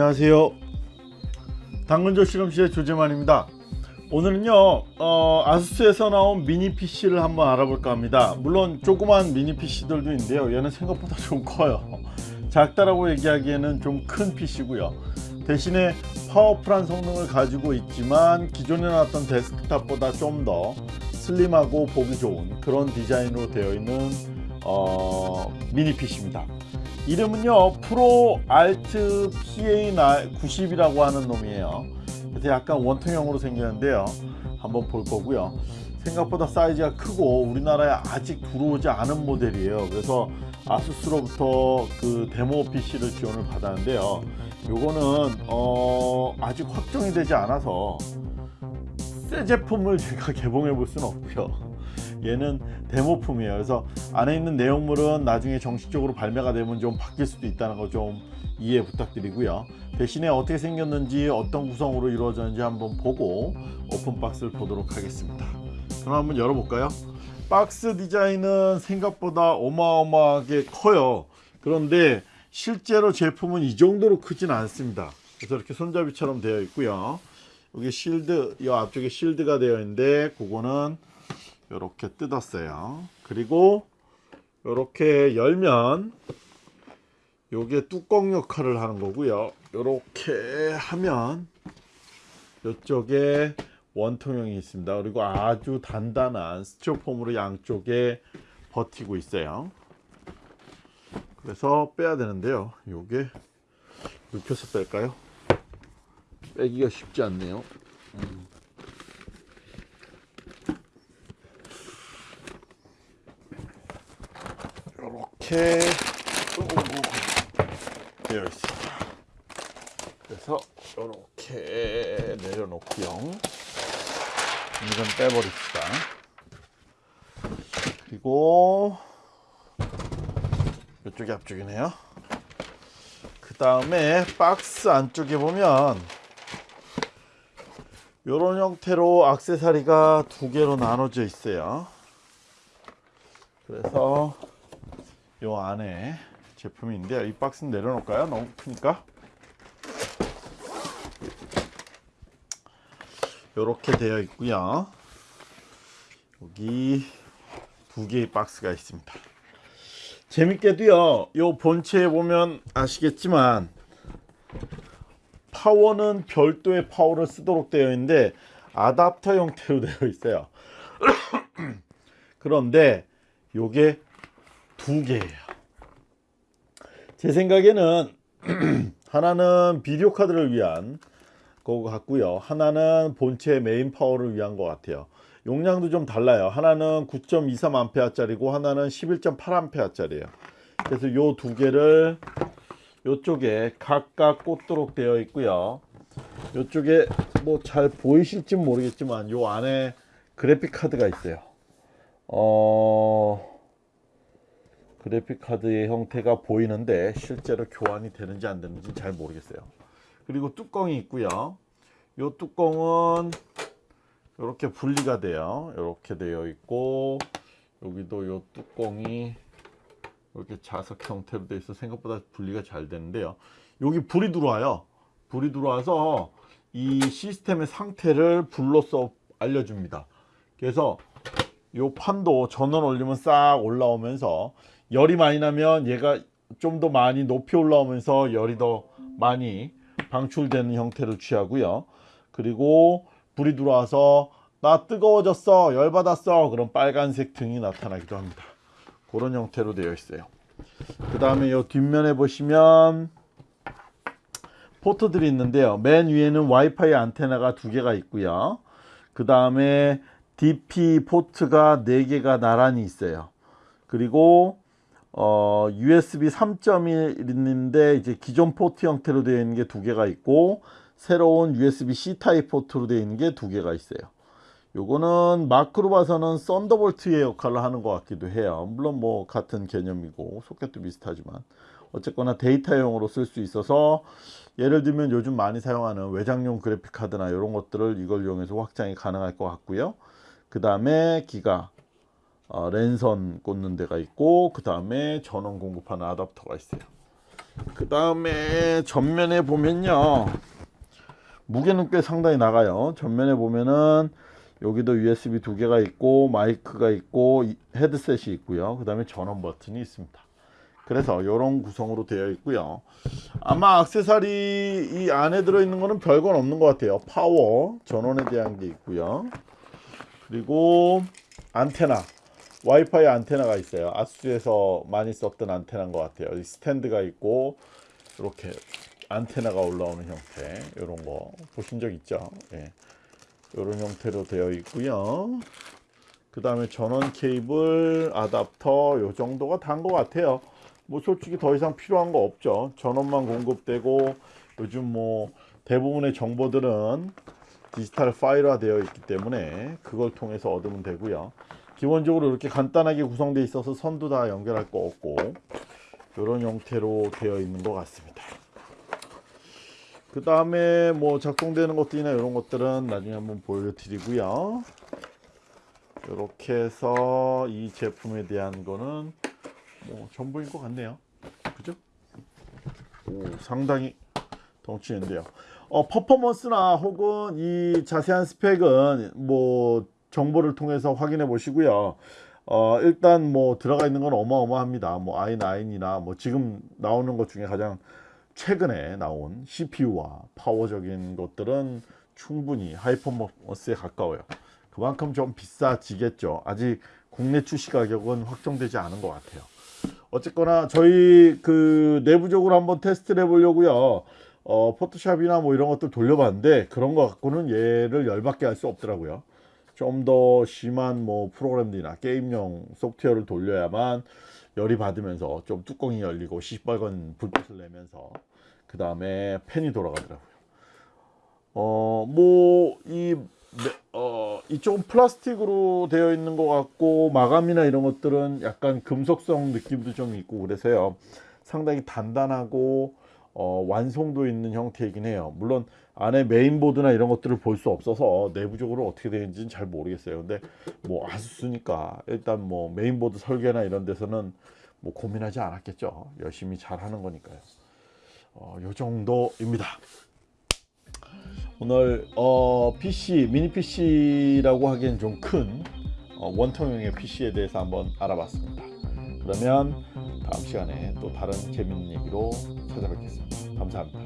안녕하세요. 당근조 실험실의 조재만입니다. 오늘은요 어, 아수스에서 나온 미니 PC를 한번 알아볼까 합니다. 물론 조그만 미니 PC들도 있는데요. 얘는 생각보다 좀 커요. 작다라고 얘기하기에는 좀 큰 PC고요. 대신에 파워풀한 성능을 가지고 있지만 기존에 나왔던 데스크탑보다 좀 더 슬림하고 보기 좋은 그런 디자인으로 되어 있는 어, 미니 PC입니다 이름은요 프로 알트 PA90이라고 하는 놈이에요. 약간 원통형으로 생겼는데요. 한번 볼 거고요. 생각보다 사이즈가 크고 우리나라에 아직 들어오지 않은 모델이에요. 그래서 아수스로부터 그 데모 PC를 지원을 받았는데요. 요거는 어 아직 확정이 되지 않아서 새 제품을 제가 개봉해 볼 수는 없고요 얘는 데모품이에요. 그래서 안에 있는 내용물은 나중에 정식적으로 발매가 되면 좀 바뀔 수도 있다는 거 좀 이해 부탁드리고요. 대신에 어떻게 생겼는지 어떤 구성으로 이루어졌는지 한번 보고 오픈박스를 보도록 하겠습니다. 그럼 한번 열어볼까요? 박스 디자인은 생각보다 어마어마하게 커요. 그런데 실제로 제품은 이 정도로 크진 않습니다. 그래서 이렇게 손잡이처럼 되어 있고요. 여기 실드 이 앞쪽에 실드가 되어 있는데 그거는 이렇게 뜯었어요. 그리고 이렇게 열면 요게 뚜껑 역할을 하는 거고요. 이렇게 하면 이쪽에 원통형이 있습니다. 그리고 아주 단단한 스티로폼으로 양쪽에 버티고 있어요. 그래서 빼야 되는데요. 요게 눕혀서 뺄까요? 빼기가 쉽지 않네요. 음. 이렇게 되어 있습니다. 그래서 이렇게 내려놓고요. 이건 빼버립시다. 그리고 이쪽이 앞쪽이네요. 그 다음에 박스 안쪽에 보면 이런 형태로 악세사리가 두 개로 나눠져 있어요. 그래서 요 안에 있는데요. 이 박스는 내려놓을까요? 너무 크니까? 이렇게 되어 있고요. 여기 두 개의 박스가 있습니다. 재밌게도요 요 본체에 보면 아시겠지만 파워는 별도의 파워를 쓰도록 되어 있는데 아답터 형태로 되어 있어요. 그런데 요게 두 개예요. 제 생각에는 하나는 비디오 카드를 위한 거 같고요. 하나는 본체 main power를 위한 것 같아요. 용량도 좀 달라요. 하나는 9.23A 짜리고 하나는 11.8A 짜리예요. 그래서 요 두 개를 요쪽에 각각 꽂도록 되어 있고요. 요쪽에 뭐 잘 보이실지 모르겠지만 요 안에 그래픽 카드가 있어요. 어... 그래픽 카드의 형태가 보이는데 실제로 교환이 되는지 안 되는지 잘 모르겠어요. 그리고 뚜껑이 있고요. 이 뚜껑은 이렇게 분리가 돼요. 이렇게 되어 있고 여기도 이 뚜껑이 이렇게 자석 형태로 되어 있어 생각보다 분리가 잘 되는데요. 여기 불이 들어와요. 불이 들어와서 이 시스템의 상태를 불로써 알려줍니다. 그래서 이 판도 전원 올리면 싹 올라오면서 열이 많이 나면 얘가 좀 더 많이 높이 올라오면서 열이 더 많이 방출되는 형태를 취하고요. 그리고 불이 들어와서 나 뜨거워졌어 열받았어. 그럼 빨간색 등이 나타나기도 합니다. 그런 형태로 되어 있어요. 그 다음에 이 뒷면에 보시면 포트들이 있는데요. 맨 위에는 와이파이 안테나가 두 개가 있고요. 그 다음에 DP 포트가 4개가 나란히 있어요. 그리고 어, USB 3.1인데 이제 기존 포트 형태로 되어 있는 게 두 개가 있고 새로운 USB-C 타입 포트로 되어 있는 게 두 개가 있어요. 요거는 마크로 봐서는 Thunderbolt의 역할을 하는 것 같기도 해요. 물론 뭐 같은 개념이고 소켓도 비슷하지만 어쨌거나 데이터용으로 쓸 수 있어서 예를 들면 요즘 많이 사용하는 외장용 그래픽 카드나 이런 것들을 이걸 이용해서 확장이 가능할 것 같고요. 그 다음에 기가 어, 랜선 꽂는 데가 있고 그 다음에 전원 공급하는 아답터가 있어요. 그 다음에 전면에 보면요. 무게는 꽤 상당히 나가요. 전면에 보면은 여기도 USB 두 개가 있고 마이크가 있고 이- 헤드셋이 있고요. 그 다음에 전원 버튼이 있습니다. 그래서 이런 구성으로 되어 있고요. 아마 액세서리 이 안에 들어있는 거는 별건 없는 것 같아요. 파워 전원에 대한 게 있고요. 그리고 안테나 와이파이 안테나가 있어요. 아수스에서 많이 썼던 안테나인 것 같아요. 이 스탠드가 있고 이렇게 안테나가 올라오는 형태. 이런 거 보신 적 있죠? 예. 이런 형태로 되어 있고요. 그 다음에 전원 케이블 아답터 요 정도가 단 것 같아요. 뭐 솔직히 더 이상 필요한 거 없죠. 전원만 공급되고 요즘 뭐 대부분의 정보들은 디지털 파일화 되어 있기 때문에 그걸 통해서 얻으면 되고요 기본적으로 이렇게 간단하게 구성되어 있어서 선도 다 연결할 거 없고 이런 형태로 되어 있는 것 같습니다. 그 다음에 뭐 작동되는 것들이나 이런 것들은 나중에 한번 보여드리고요. 이렇게 해서 이 제품에 대한 거는 뭐 전부인 것 같네요. 그죠? 오, 상당히 덩치인데요. 어, 퍼포먼스나 혹은 이 자세한 스펙은 뭐 정보를 통해서 확인해 보시고요 어, 일단 뭐 들어가 있는 건 어마어마합니다 뭐 i9이나 뭐 지금 나오는 것 중에 가장 최근에 나온 CPU와 파워적인 것들은 충분히 하이퍼머스에 가까워요. 그만큼 좀 비싸지겠죠. 아직 국내 출시 가격은 확정되지 않은 것 같아요. 어쨌거나 저희 그 내부적으로 한번 테스트를 해보려고요. 어, 포토샵이나 뭐 이런 것들 돌려봤는데 그런 거 갖고는 얘를 열받게 할 수 없더라고요. 좀 더 심한 뭐 프로그램들이나 게임용 소프트웨어를 돌려야만 열이 받으면서 좀 뚜껑이 열리고 시뻘건 불빛을 내면서 그 다음에 팬이 돌아가더라고요. 어, 뭐, 이, 어, 이쪽은 플라스틱으로 되어 있는 것 같고, 마감이나 이런 것들은 약간 금속성 느낌도 좀 있고, 그래서요. 상당히 단단하고, 어, 완성도 있는 형태이긴 해요. 물론, 안에 메인보드나 이런 것들을 볼 수 없어서 내부적으로 어떻게 되는지는 잘 모르겠어요. 근데 뭐 아수스니까 일단 뭐 메인보드 설계나 이런 데서는 뭐 고민하지 않았겠죠. 열심히 잘 하는 거니까요. 어, 요 정도입니다. 오늘 어, PC 미니 PC라고 하기엔 좀큰 어, 원통형의 PC에 대해서 한번 알아봤습니다. 그러면 다음 시간에 또 다른 재밌는 얘기로 찾아뵙겠습니다. 감사합니다.